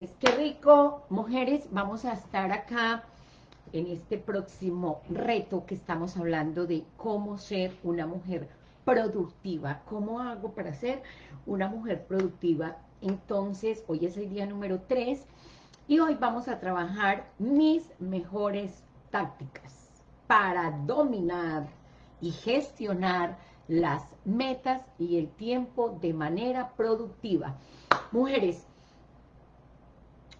Qué rico, mujeres, vamos a estar acá en este próximo reto que estamos hablando de cómo ser una mujer productiva. ¿Cómo hago para ser una mujer productiva? Entonces, hoy es el día número 3 y hoy vamos a trabajar mis mejores tácticas para dominar y gestionar las metas y el tiempo de manera productiva. Mujeres,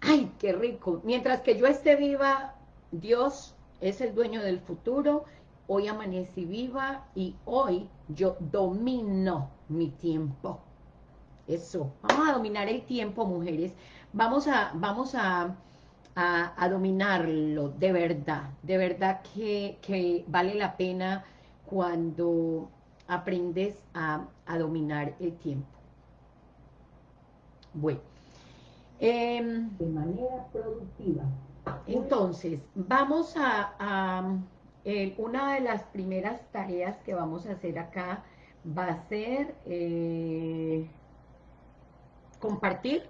¡Ay, qué rico! Mientras que yo esté viva, Dios es el dueño del futuro. Hoy amanecí viva y hoy yo domino mi tiempo. Eso. Vamos a dominar el tiempo, mujeres. Vamos a, vamos a, a, dominarlo de verdad. De verdad que, que, vale la pena cuando aprendes a, a dominar el tiempo. Bueno. Em, de manera productiva. Entonces, vamos a, una de las primeras tareas que vamos a hacer acá va a ser eh, compartir.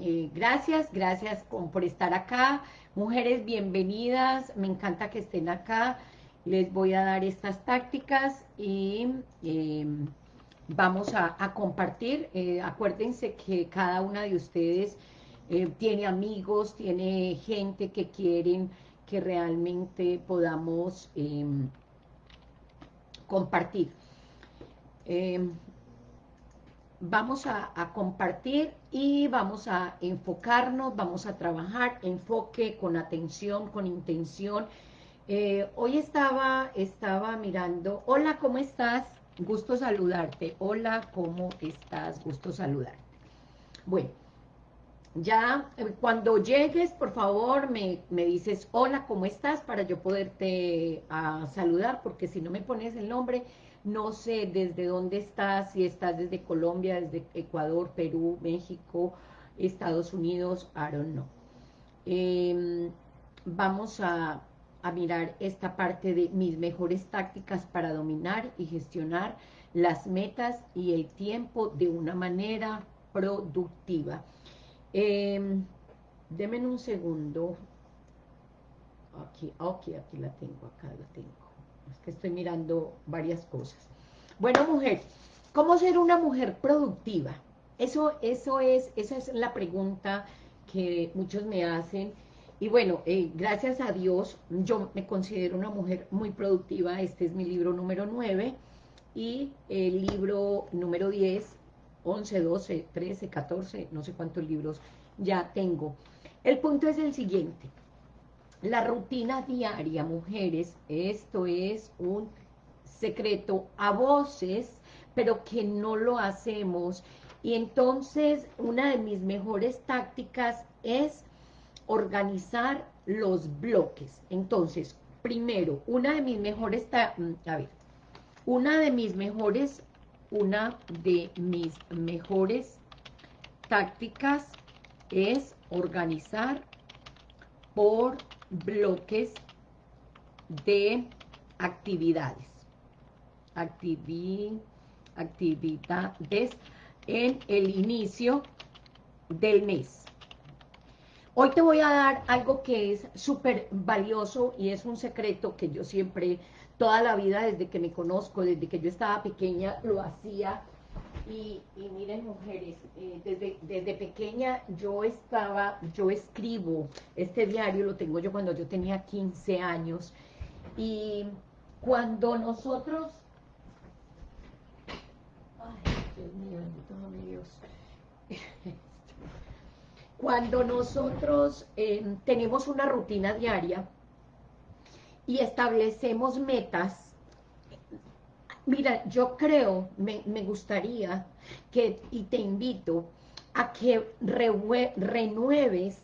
Eh, gracias, gracias por estar acá. Mujeres, bienvenidas. Me encanta que estén acá. Les voy a dar estas tácticas y em, vamos a, compartir. Eh, acuérdense que cada una de ustedes eh, tiene amigos, tiene gente que quieren que realmente podamos em, compartir. Em, vamos a, compartir y vamos a enfocarnos, vamos a trabajar, enfoque con atención, con intención. Eh, hoy estaba, estaba mirando, hola, ¿cómo estás? Gusto saludarte. Hola, ¿cómo estás? Gusto saludarte. Bueno, ya eh, cuando llegues, por favor, me, dices, hola, ¿cómo estás? Para yo poderte ah, saludar, porque si no me pones el nombre, no sé desde dónde estás, si estás desde Colombia, desde Ecuador, Perú, México, Estados Unidos, I don't know. Em, vamos a, a mirar esta parte de mis mejores tácticas para dominar y gestionar las metas y el tiempo de una manera productiva. Eh, un segundo. Aquí, aquí, aquí la tengo, acá la tengo. Es que estoy mirando varias cosas. Bueno, mujer, ¿cómo ser una mujer productiva? Eso, eso es, esa es la pregunta que muchos me hacen y bueno, eh, gracias a Dios, yo me considero una mujer muy productiva. Este es mi libro número 9 y el libro número 10, 11, 12, 13, 14, no sé cuántos libros ya tengo. El punto es el siguiente. La rutina diaria, mujeres, esto es un secreto a voces, pero que no lo hacemos. Y entonces, una de mis mejores tácticas es organizar los bloques. Entonces, primero, una de mis mejores, mm, a ver, una de mis mejores, una de mis mejores tácticas es organizar por bloques de actividades. actividades en el inicio del mes. Hoy te voy a dar algo que es súper valioso y es un secreto que yo siempre, toda la vida, desde que me conozco, desde que yo estaba pequeña, lo hacía. Y, miren, mujeres, eh, desde, desde pequeña yo estaba, yo escribo, este diario lo tengo yo cuando yo tenía 15 años. Y cuando nosotros... Ay, Dios mío, Dios. Cuando nosotros eh, tenemos una rutina diaria y establecemos metas, mira, yo creo, me, gustaría que, y te invito a que renueves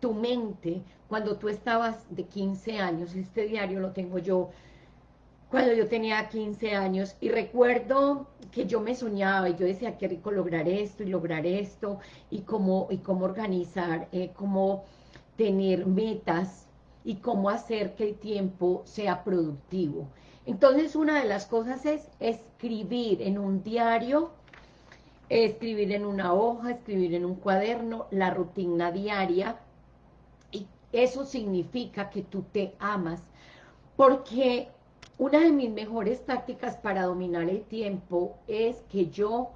tu mente cuando tú estabas de 15 años, este diario lo tengo yo cuando yo tenía 15 años y recuerdo que yo me soñaba y yo decía qué rico lograr esto y lograr esto y cómo, y cómo organizar, eh, cómo tener metas y cómo hacer que el tiempo sea productivo. Entonces una de las cosas es escribir en un diario escribir en una hoja, escribir en un cuaderno, la rutina diaria, y eso significa que tú te amas, porque una de mis mejores tácticas para dominar el tiempo es que yo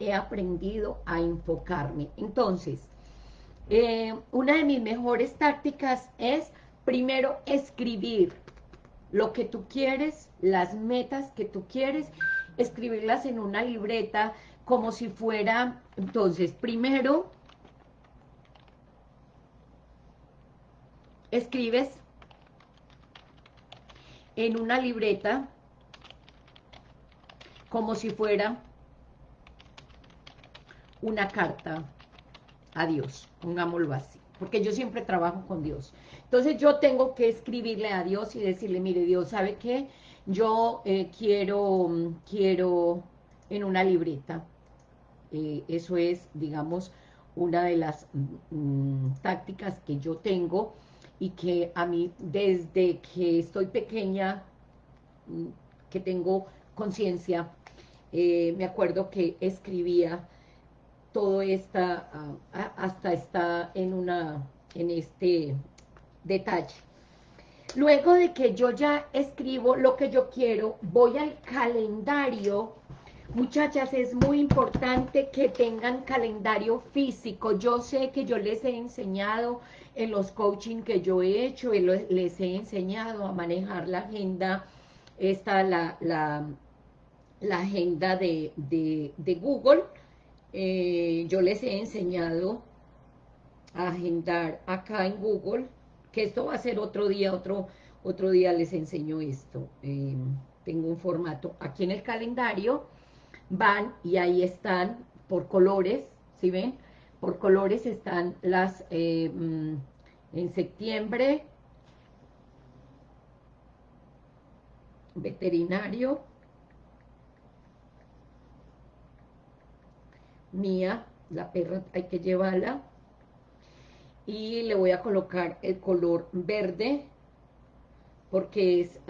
he aprendido a enfocarme. Entonces, eh, una de mis mejores tácticas es primero escribir lo que tú quieres, las metas que tú quieres, escribirlas en una libreta como si fuera, entonces, primero, escribes en una libreta como si fuera una carta a Dios, pongámoslo así, porque yo siempre trabajo con Dios. Entonces yo tengo que escribirle a Dios y decirle, mire Dios, ¿sabe qué? Yo eh, quiero, quiero en una libreta, eh, eso es, digamos, una de las mm, tácticas que yo tengo y que a mí desde que estoy pequeña, mm, que tengo conciencia, eh, me acuerdo que escribía todo esta, ah, hasta está en una, en este detalle. Luego de que yo ya escribo lo que yo quiero, voy al calendario. Muchachas, es muy importante que tengan calendario físico. Yo sé que yo les he enseñado en los coaching que yo he hecho, les he enseñado a manejar la agenda, esta, la, la, la agenda de, de Google, eh, yo les he enseñado a agendar acá en Google, que esto va a ser otro día, otro, otro día les enseño esto. Eh, tengo un formato aquí en el calendario, van y ahí están por colores, ¿sí ven? Por colores están las, eh, mm, en septiembre, veterinario, mía, la perra hay que llevarla, y le voy a colocar el color verde, porque es,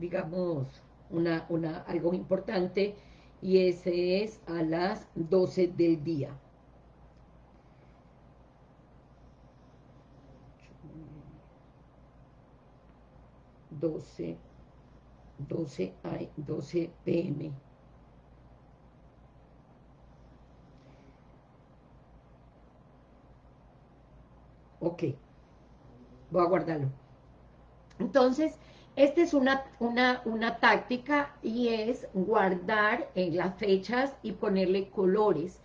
digamos, una, una, algo importante, y ese es a las 12 del día. 12, 12, 12 pm. Ok, voy a guardarlo. Entonces, esta es una, una, una táctica y es guardar en las fechas y ponerle colores.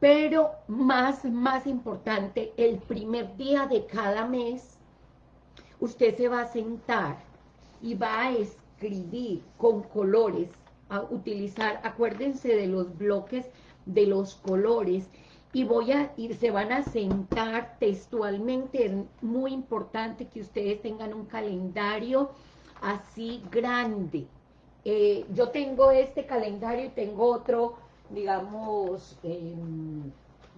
Pero más, más importante, el primer día de cada mes, usted se va a sentar y va a escribir con colores, a utilizar, acuérdense de los bloques de los colores, y voy a ir, se van a sentar textualmente, es muy importante que ustedes tengan un calendario así grande. Eh, yo tengo este calendario y tengo otro, digamos, em,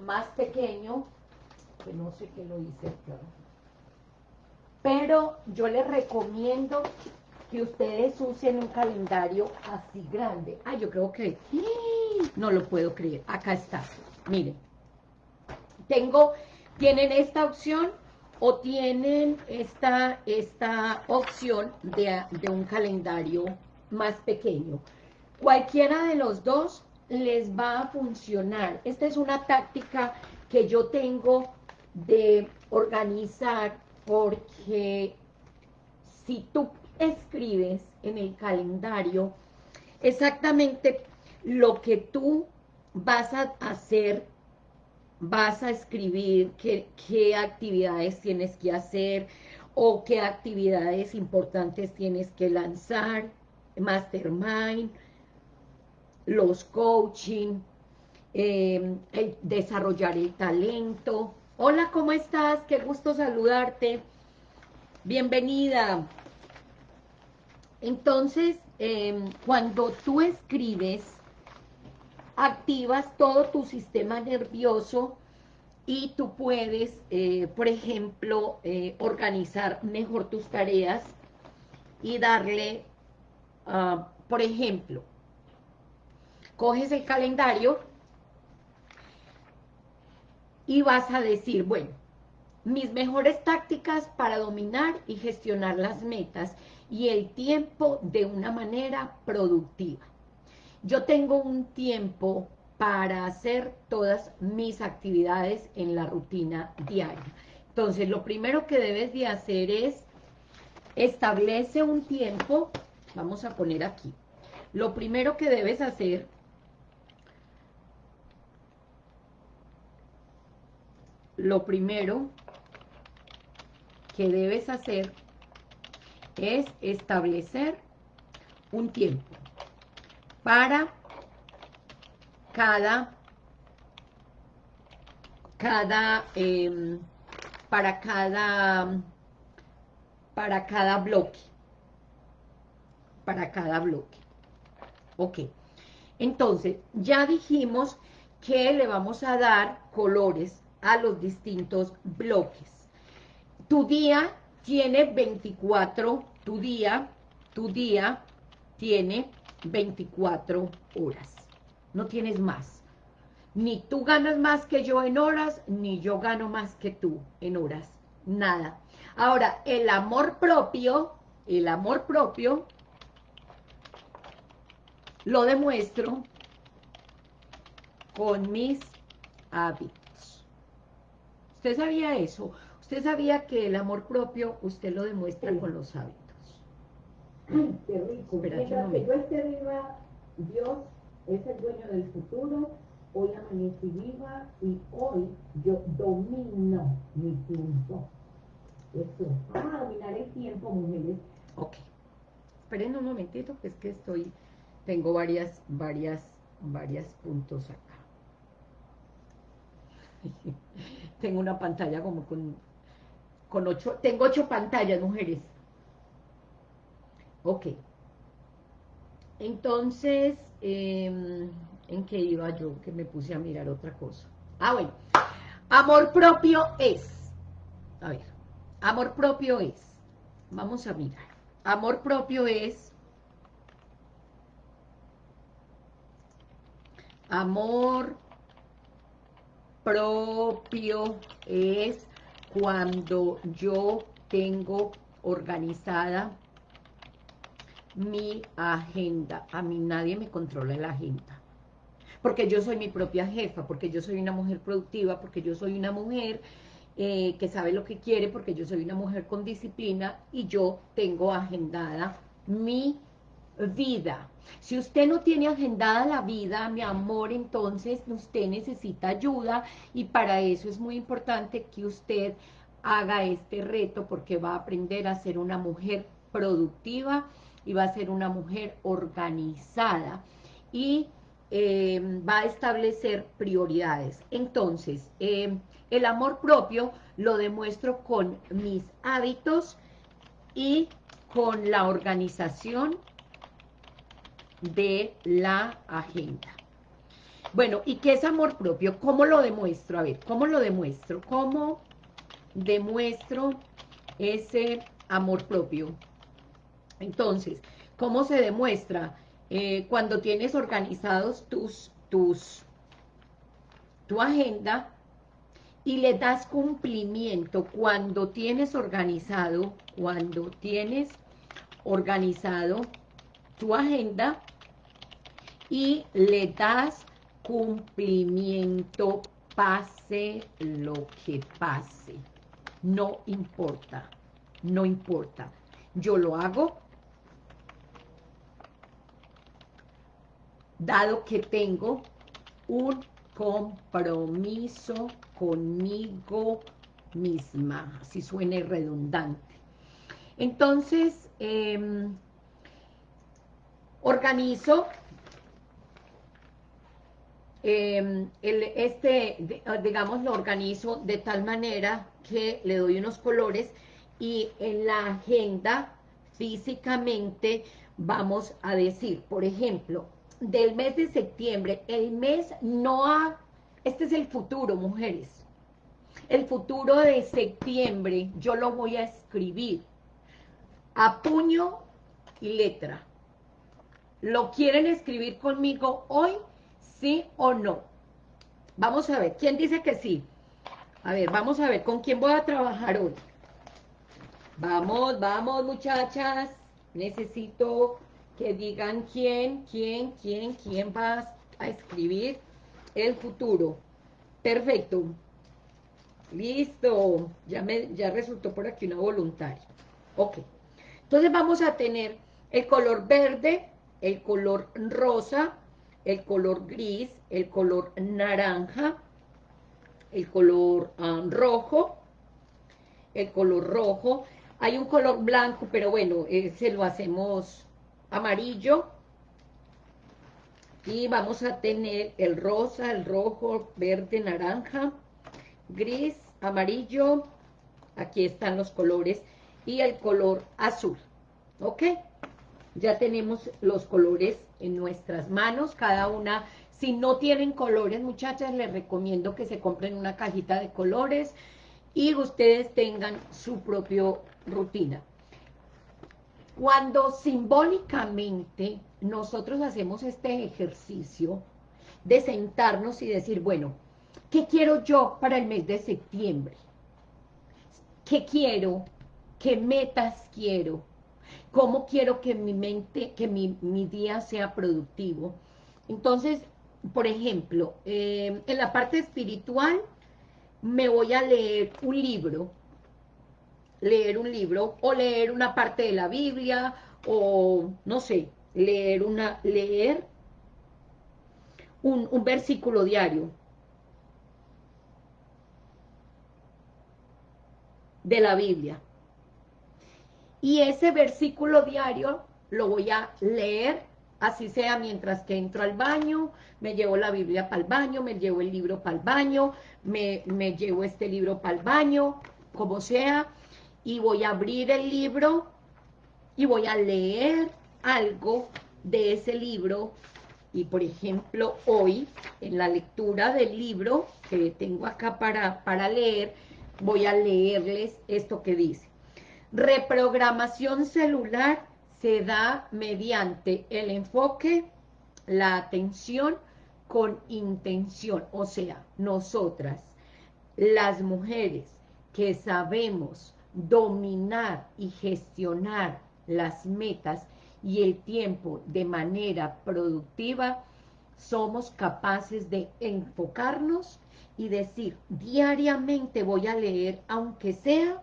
más pequeño, que no sé qué lo hice acá. Pero yo les recomiendo que ustedes usen un calendario así grande. Ah, yo creo que... No lo puedo creer. Acá está. Miren tengo, tienen esta opción o tienen esta, esta opción de, de un calendario más pequeño. Cualquiera de los dos les va a funcionar. Esta es una táctica que yo tengo de organizar porque si tú escribes en el calendario exactamente lo que tú vas a hacer vas a escribir qué, actividades tienes que hacer o qué actividades importantes tienes que lanzar, mastermind, los coaching, em, desarrollar el talento. Hola, ¿cómo estás? Qué gusto saludarte. Bienvenida. Entonces, em, cuando tú escribes activas todo tu sistema nervioso y tú puedes, eh, por ejemplo, eh, organizar mejor tus tareas y darle, ah, por ejemplo, coges el calendario y vas a decir, bueno, mis mejores tácticas para dominar y gestionar las metas y el tiempo de una manera productiva. Yo tengo un tiempo para hacer todas mis actividades en la rutina diaria. Entonces, lo primero que debes de hacer es establece un tiempo, vamos a poner aquí, lo primero que debes hacer lo primero que debes hacer es establecer un tiempo para cada cada em, para cada para cada bloque para cada bloque. Ok. Entonces ya dijimos que le vamos a dar colores a los distintos bloques. Tu día tiene 24, tu día, tu día tiene 24 horas. No tienes más. Ni tú ganas más que yo en horas, ni yo gano más que tú en horas. Nada. Ahora, el amor propio, el amor propio, lo demuestro con mis hábitos. ¿Usted sabía eso? ¿Usted sabía que el amor propio usted lo demuestra con los hábitos? qué rico. Mientras que yo esté viva, Dios es el dueño del futuro. Hoy amanecí viva y hoy yo domino mi tiempo. Eso. Vamos a dominar el tiempo, mujeres. Ok. Esperen un momentito, que es que estoy, tengo varias, varias, varias puntos acá. tengo una pantalla como con, con ocho, tengo ocho pantallas, mujeres. Ok. Entonces, em, ¿en qué iba yo? Que me puse a mirar otra cosa. Ah, bueno. Amor propio es. A ver. Amor propio es. Vamos a mirar. Amor propio es. Amor propio es cuando yo tengo organizada mi agenda. A mí nadie me controla la agenda. Porque yo soy mi propia jefa, porque yo soy una mujer productiva, porque yo soy una mujer eh, que sabe lo que quiere, porque yo soy una mujer con disciplina y yo tengo agendada mi vida. Si usted no tiene agendada la vida, mi amor, entonces usted necesita ayuda y para eso es muy importante que usted haga este reto porque va a aprender a ser una mujer productiva y va a ser una mujer organizada y em, va a establecer prioridades. Entonces, em, el amor propio lo demuestro con mis hábitos y con la organización de la agenda. Bueno, ¿y qué es amor propio? ¿Cómo lo demuestro? A ver, ¿cómo lo demuestro? ¿Cómo demuestro ese amor propio? Entonces, ¿cómo se demuestra? Eh, cuando tienes organizados tus, tus, tu agenda y le das cumplimiento, cuando tienes organizado, cuando tienes organizado tu agenda y le das cumplimiento, pase lo que pase. No importa, no importa. Yo lo hago, dado que tengo un compromiso conmigo misma, si suene redundante. Entonces, eh, organizo em, este, digamos, lo organizo de tal manera que le doy unos colores y en la agenda físicamente vamos a decir, por ejemplo, del mes de septiembre, el mes no ha, este es el futuro, mujeres, el futuro de septiembre yo lo voy a escribir a puño y letra, ¿Lo quieren escribir conmigo hoy? ¿Sí o no? Vamos a ver, ¿quién dice que sí? A ver, vamos a ver, ¿con quién voy a trabajar hoy? Vamos, vamos, muchachas. Necesito que digan quién, quién, quién, quién va a escribir el futuro. Perfecto. Listo. Ya, me, ya resultó por aquí una voluntaria. Ok. Entonces vamos a tener el color verde, el color rosa, el color gris, el color naranja, el color ah, rojo, el color rojo. Hay un color blanco, pero bueno, ese lo hacemos amarillo. Y vamos a tener el rosa, el rojo, verde, naranja, gris, amarillo. Aquí están los colores. Y el color azul. ¿Ok? Ya tenemos los colores en nuestras manos, cada una si no tienen colores, muchachas, les recomiendo que se compren una cajita de colores y ustedes tengan su propia rutina. Cuando simbólicamente nosotros hacemos este ejercicio de sentarnos y decir, bueno, ¿qué quiero yo para el mes de septiembre? ¿Qué quiero? ¿Qué metas quiero? ¿Cómo quiero que mi mente, que mi, mi día sea productivo? Entonces, por ejemplo, eh, en la parte espiritual me voy a leer un libro, leer un libro, o leer una parte de la Biblia, o no sé, leer una, leer un, un versículo diario de la Biblia. Y ese versículo diario lo voy a leer así sea mientras que entro al baño, me llevo la Biblia para el baño, me llevo el libro para el baño, me, me llevo este libro para el baño, como sea, y voy a abrir el libro y voy a leer algo de ese libro, y por ejemplo hoy, en la lectura del libro que tengo acá para, para leer, voy a leerles esto que dice. Reprogramación celular se da mediante el enfoque, la atención con intención. O sea, nosotras, las mujeres que sabemos dominar y gestionar las metas y el tiempo de manera productiva, somos capaces de enfocarnos y decir, diariamente voy a leer, aunque sea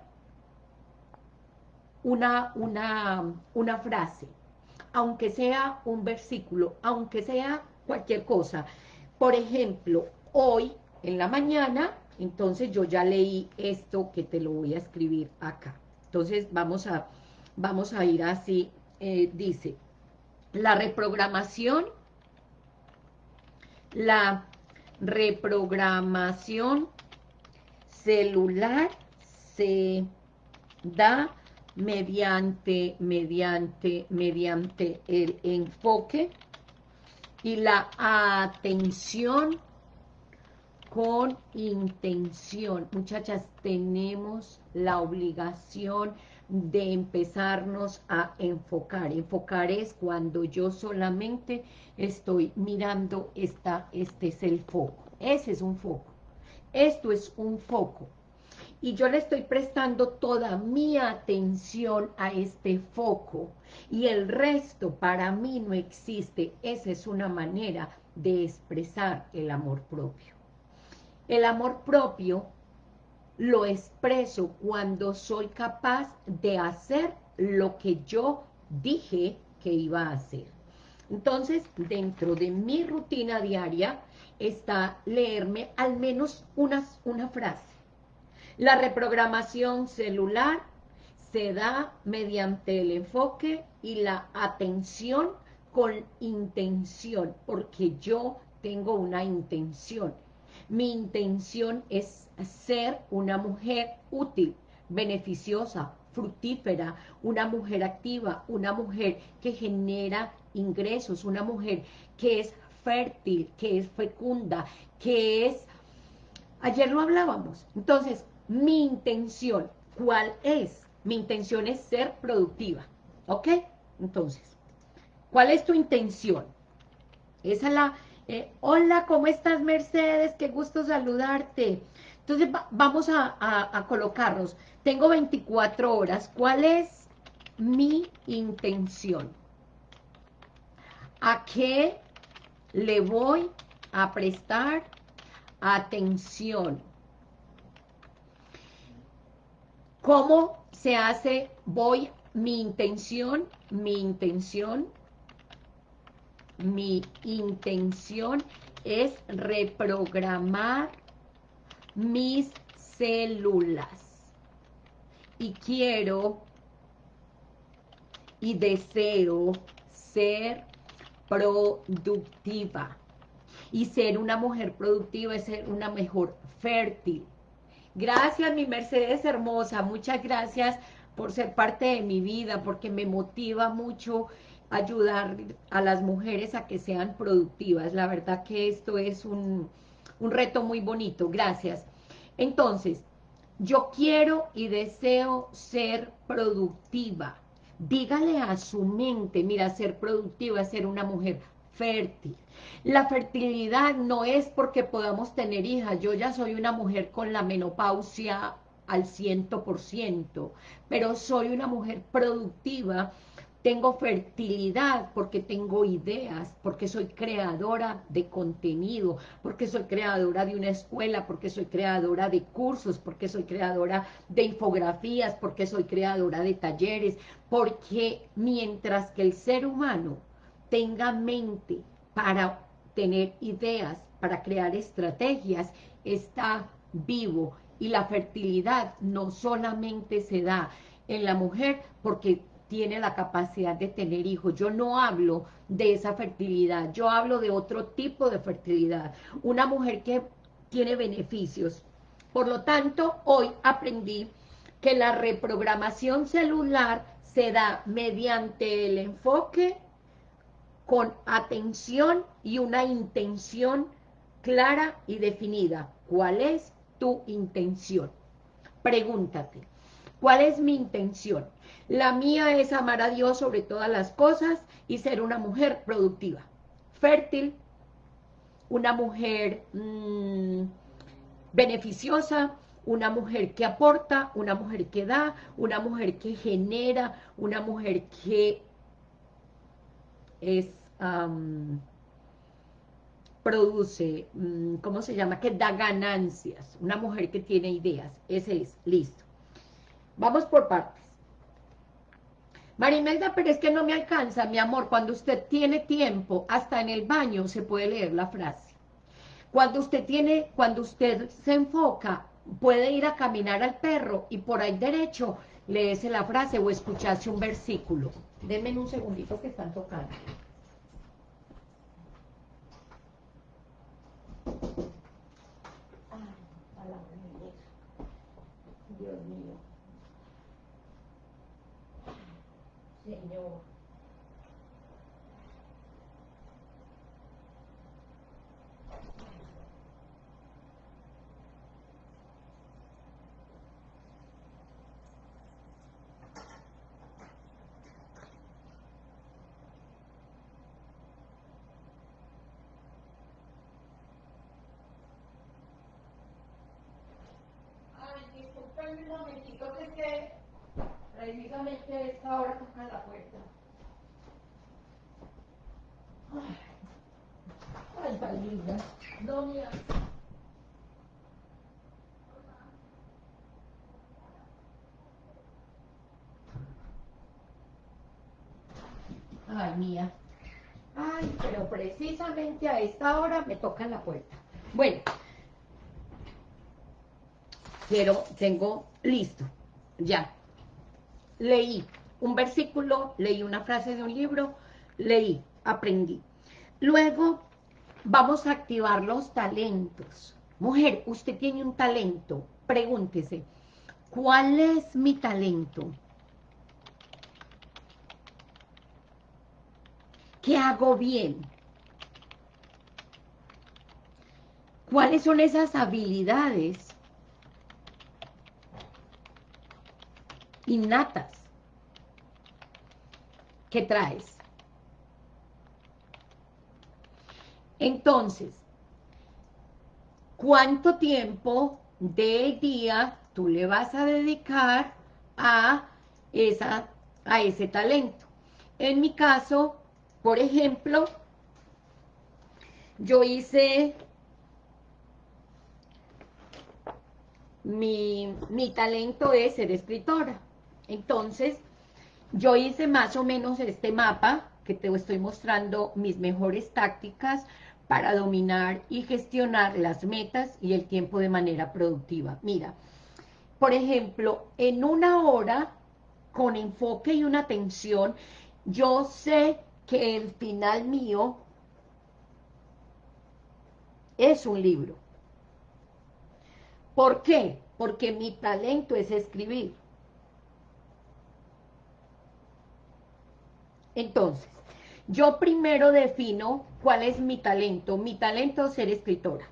una, una, una frase, aunque sea un versículo, aunque sea cualquier cosa. Por ejemplo, hoy en la mañana, entonces yo ya leí esto que te lo voy a escribir acá. Entonces vamos a, vamos a ir así, eh, dice, la reprogramación, la reprogramación celular se da mediante, mediante, mediante el enfoque y la atención con intención. Muchachas, tenemos la obligación de empezarnos a enfocar. Enfocar es cuando yo solamente estoy mirando, esta, este es el foco. Ese es un foco. Esto es un foco y yo le estoy prestando toda mi atención a este foco y el resto para mí no existe. Esa es una manera de expresar el amor propio. El amor propio lo expreso cuando soy capaz de hacer lo que yo dije que iba a hacer. Entonces, dentro de mi rutina diaria está leerme al menos una, una frase la reprogramación celular se da mediante el enfoque y la atención con intención, porque yo tengo una intención. Mi intención es ser una mujer útil, beneficiosa, fructífera, una mujer activa, una mujer que genera ingresos, una mujer que es fértil, que es fecunda, que es... Ayer lo hablábamos. Entonces, mi intención. ¿Cuál es? Mi intención es ser productiva. ¿Ok? Entonces, ¿cuál es tu intención? Esa es la... Eh, hola, ¿cómo estás, Mercedes? Qué gusto saludarte. Entonces vamos a, colocarnos. Tengo 24 horas. ¿Cuál es mi intención? ¿A qué le voy a prestar atención? ¿Cómo se hace? Voy, mi intención, mi intención, mi intención es reprogramar mis células y quiero y deseo ser productiva. Y ser una mujer productiva es ser una mejor fértil. Gracias, mi Mercedes hermosa. Muchas gracias por ser parte de mi vida, porque me motiva mucho ayudar a las mujeres a que sean productivas. La verdad que esto es un, un reto muy bonito, gracias. Entonces, yo quiero y deseo ser productiva. Dígale a su mente, mira, ser productiva ser una mujer fértil. La fertilidad no es porque podamos tener hijas. Yo ya soy una mujer con la menopausia al ciento por ciento, pero soy una mujer productiva tengo fertilidad porque tengo ideas, porque soy creadora de contenido, porque soy creadora de una escuela, porque soy creadora de cursos, porque soy creadora de infografías, porque soy creadora de talleres, porque mientras que el ser humano tenga mente para tener ideas, para crear estrategias, está vivo y la fertilidad no solamente se da en la mujer porque tiene la capacidad de tener hijos. Yo no hablo de esa fertilidad, yo hablo de otro tipo de fertilidad. Una mujer que tiene beneficios. Por lo tanto, hoy aprendí que la reprogramación celular se da mediante el enfoque con atención y una intención clara y definida. ¿Cuál es tu intención? Pregúntate, ¿cuál es mi intención? La mía es amar a Dios sobre todas las cosas y ser una mujer productiva, fértil, una mujer mm, beneficiosa, una mujer que aporta, una mujer que da, una mujer que genera, una mujer que es, produce, mm, ¿cómo se llama? Que da ganancias, una mujer que tiene ideas, ese es, listo. Vamos por partes. Marimelda, pero es que no me alcanza, mi amor, cuando usted tiene tiempo, hasta en el baño se puede leer la frase. Cuando usted tiene, cuando usted se enfoca, puede ir a caminar al perro y por ahí derecho leese la frase o escucharse un versículo. Denme un segundito que están tocando. Dios mío. Señor. Ay, disculpen un momentito que es que precisamente esta hora toca la puerta. Ay, ay linda. No, mira. Ay, mía. Ay, pero precisamente a esta hora me toca la puerta. Bueno, quiero, tengo listo, ya leí un versículo, leí una frase de un libro, leí, aprendí. Luego vamos a activar los talentos. Mujer, usted tiene un talento, pregúntese, ¿cuál es mi talento? ¿Qué hago bien? ¿Cuáles son esas habilidades innatas que traes. Entonces, ¿cuánto tiempo del día tú le vas a dedicar a, esa, a ese talento. En mi caso, por ejemplo, yo hice mi, mi talento es ser escritora. Entonces, yo hice más o menos este mapa que te estoy mostrando mis mejores tácticas para dominar y gestionar las metas y el tiempo de manera productiva. Mira, por ejemplo, en una hora, con enfoque y una atención, yo sé que el final mío es un libro. ¿Por qué? Porque mi talento es escribir. Entonces, yo primero defino cuál es mi talento. Mi talento es ser escritora.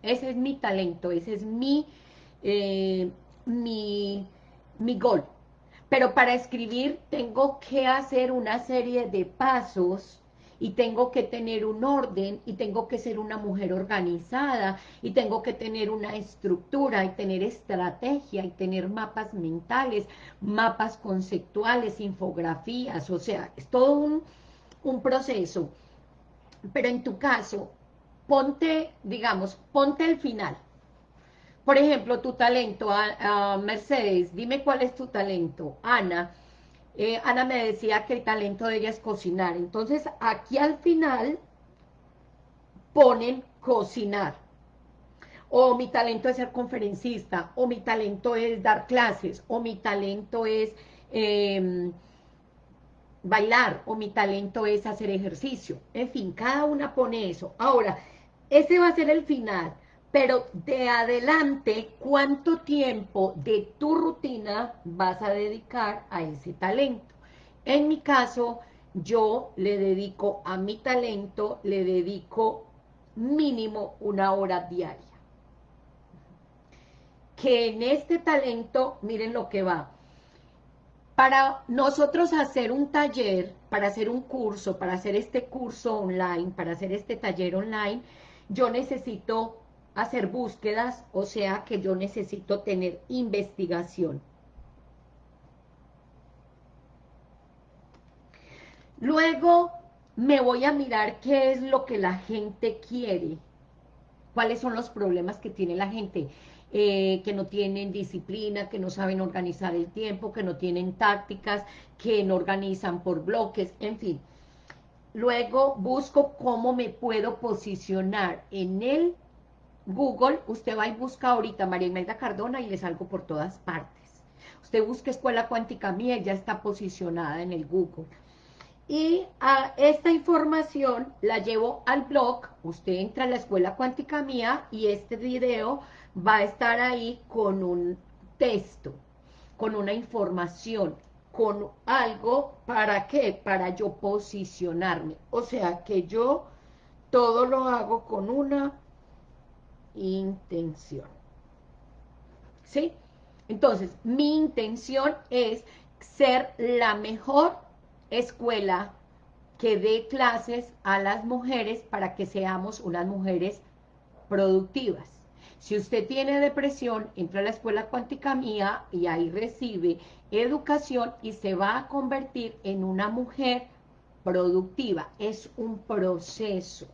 Ese es mi talento, ese es mi, eh, mi, mi gol. Pero para escribir tengo que hacer una serie de pasos y tengo que tener un orden y tengo que ser una mujer organizada y tengo que tener una estructura y tener estrategia y tener mapas mentales, mapas conceptuales, infografías, o sea, es todo un, un proceso. Pero en tu caso, ponte, digamos, ponte el final. Por ejemplo, tu talento, a, Mercedes, dime cuál es tu talento. Ana, eh, Ana me decía que el talento de ella es cocinar. Entonces, aquí al final ponen cocinar. O mi talento es ser conferencista, o mi talento es dar clases, o mi talento es em, bailar, o mi talento es hacer ejercicio. En fin, cada una pone eso. Ahora, ese va a ser el final pero de adelante, ¿cuánto tiempo de tu rutina vas a dedicar a ese talento? En mi caso, yo le dedico a mi talento, le dedico mínimo una hora diaria. Que en este talento, miren lo que va. Para nosotros hacer un taller, para hacer un curso, para hacer este curso online, para hacer este taller online, yo necesito hacer búsquedas, o sea que yo necesito tener investigación. Luego me voy a mirar qué es lo que la gente quiere, cuáles son los problemas que tiene la gente, eh, que no tienen disciplina, que no saben organizar el tiempo, que no tienen tácticas, que no organizan por bloques, en fin. Luego busco cómo me puedo posicionar en el Google, usted va y busca ahorita María Imelda Cardona y le salgo por todas partes. Usted busca Escuela Cuántica Mía, ya está posicionada en el Google. Y a esta información la llevo al blog, usted entra a la Escuela Cuántica Mía y este video va a estar ahí con un texto, con una información, con algo, ¿para qué? Para yo posicionarme. O sea, que yo todo lo hago con una intención. ¿Sí? Entonces, mi intención es ser la mejor escuela que dé clases a las mujeres para que seamos unas mujeres productivas. Si usted tiene depresión, entra a la escuela cuántica mía y ahí recibe educación y se va a convertir en una mujer productiva. Es un proceso.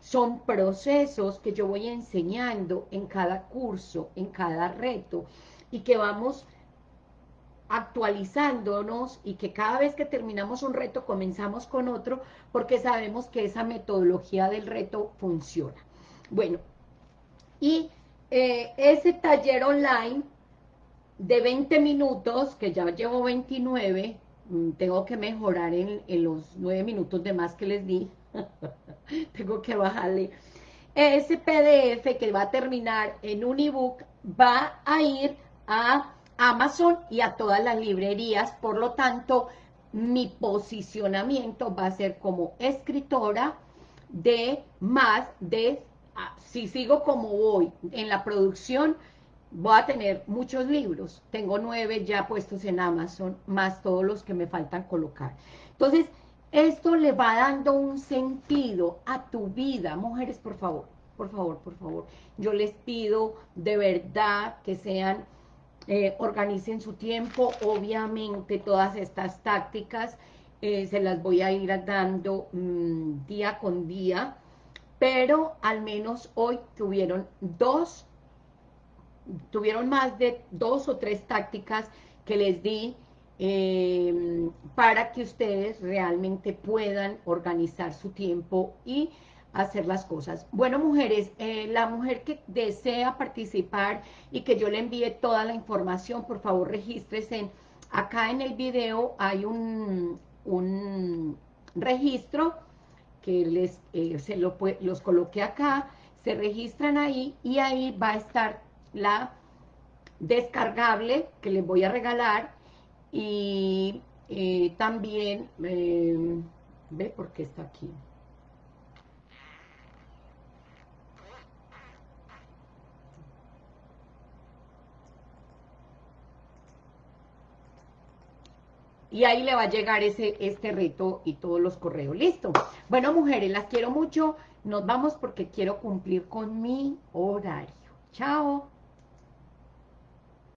Son procesos que yo voy enseñando en cada curso, en cada reto, y que vamos actualizándonos y que cada vez que terminamos un reto comenzamos con otro porque sabemos que esa metodología del reto funciona. Bueno, y eh, ese taller online de 20 minutos, que ya llevo 29, mm, tengo que mejorar en, los 9 minutos de más que les di, tengo que bajarle. Ese PDF que va a terminar en un ebook va a ir a Amazon y a todas las librerías, por lo tanto, mi posicionamiento va a ser como escritora de más de, ah, si sigo como voy en la producción, voy a tener muchos libros, tengo nueve ya puestos en Amazon, más todos los que me faltan colocar. Entonces, esto le va dando un sentido a tu vida, mujeres, por favor. por favor, por favor. Yo les pido de verdad que sean, eh, organicen su tiempo. Obviamente todas estas tácticas eh, se las voy a ir dando mm, día con día, pero al menos hoy tuvieron dos, tuvieron más de dos o tres tácticas que les di eh, para que ustedes realmente puedan organizar su tiempo y hacer las cosas. Bueno, mujeres, eh, la mujer que desea participar y que yo le envíe toda la información, por favor, regístrese. Acá en el video hay un, un registro que les eh, se lo, los coloqué acá, se registran ahí y ahí va a estar la descargable que les voy a regalar y eh, también, eh, ve por qué está aquí. y ahí le va a llegar ese este reto y todos los correos. Listo. Bueno, mujeres, las quiero mucho. Nos vamos porque quiero cumplir con mi horario. Chao.